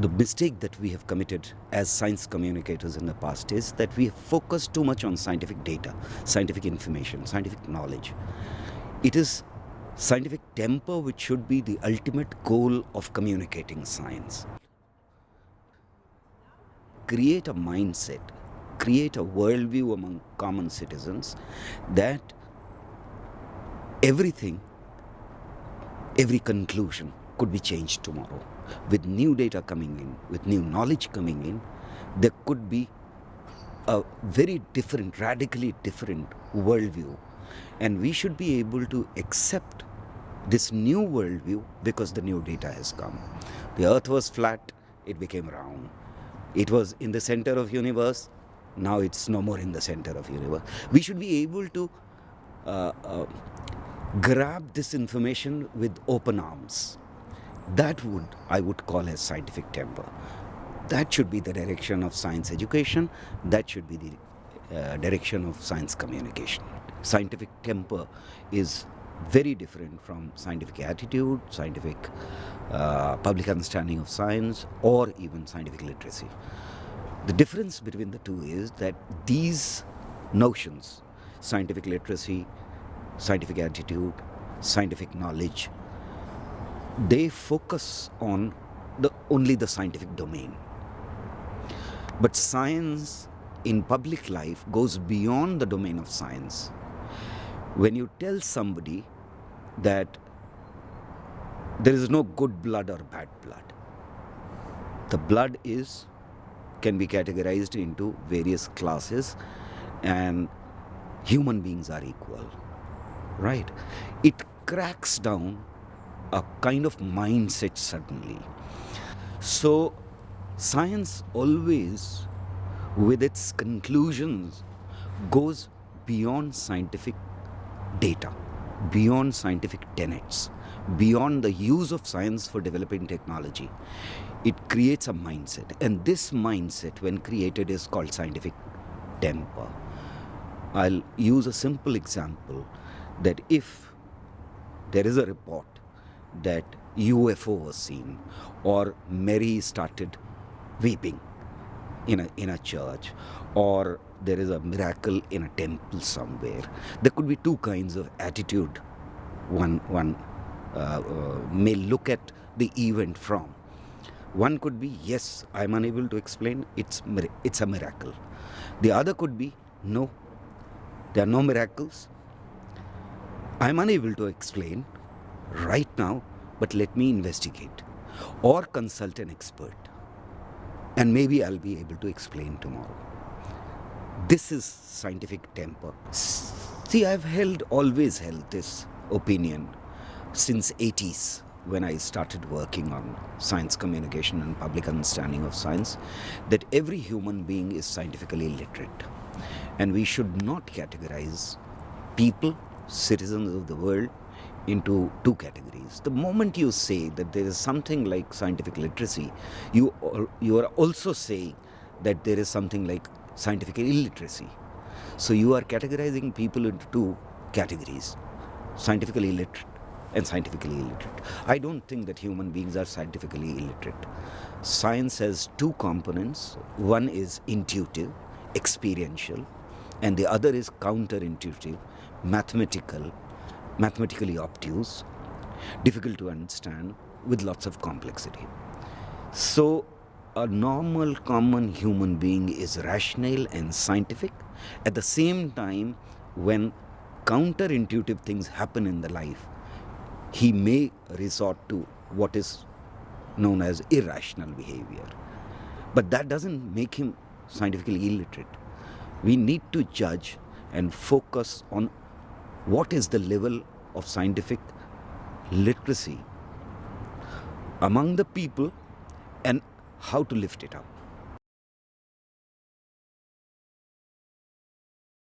the mistake that we have committed as science communicators in the past is that we have focused too much on scientific data, scientific information, scientific knowledge. It is scientific temper which should be the ultimate goal of communicating science. Create a mindset, create a worldview among common citizens that everything, every conclusion could be changed tomorrow. With new data coming in, with new knowledge coming in, there could be a very different, radically different worldview. And we should be able to accept this new worldview because the new data has come. The earth was flat, it became round. It was in the center of universe, now it's no more in the center of universe. We should be able to uh, uh, grab this information with open arms. That would, I would call as scientific temper. That should be the direction of science education. That should be the uh, direction of science communication. Scientific temper is very different from scientific attitude, scientific uh, public understanding of science, or even scientific literacy. The difference between the two is that these notions, scientific literacy, scientific attitude, scientific knowledge, they focus on the, only the scientific domain. But science in public life goes beyond the domain of science. When you tell somebody that there is no good blood or bad blood, the blood is can be categorized into various classes and human beings are equal right it cracks down a kind of mindset suddenly. So, science always, with its conclusions, goes beyond scientific data, beyond scientific tenets, beyond the use of science for developing technology. It creates a mindset, and this mindset, when created, is called scientific temper. I'll use a simple example that if there is a report that UFO was seen or Mary started weeping in a, in a church or there is a miracle in a temple somewhere. There could be two kinds of attitude one, one uh, uh, may look at the event from. One could be, yes, I'm unable to explain, it's, it's a miracle. The other could be, no, there are no miracles. I'm unable to explain, right now, but let me investigate or consult an expert. And maybe I'll be able to explain tomorrow. This is scientific temper. See, I've held, always held this opinion since 80s when I started working on science communication and public understanding of science, that every human being is scientifically literate. And we should not categorize people, citizens of the world, into two categories. The moment you say that there is something like scientific literacy, you, you are also saying that there is something like scientific illiteracy. So you are categorizing people into two categories, scientifically literate and scientifically illiterate. I don't think that human beings are scientifically illiterate. Science has two components. One is intuitive, experiential, and the other is counterintuitive, mathematical, mathematically obtuse, difficult to understand, with lots of complexity. So, a normal, common human being is rational and scientific. At the same time, when counterintuitive things happen in the life, he may resort to what is known as irrational behavior. But that doesn't make him scientifically illiterate. We need to judge and focus on what is the level of scientific literacy among the people and how to lift it up.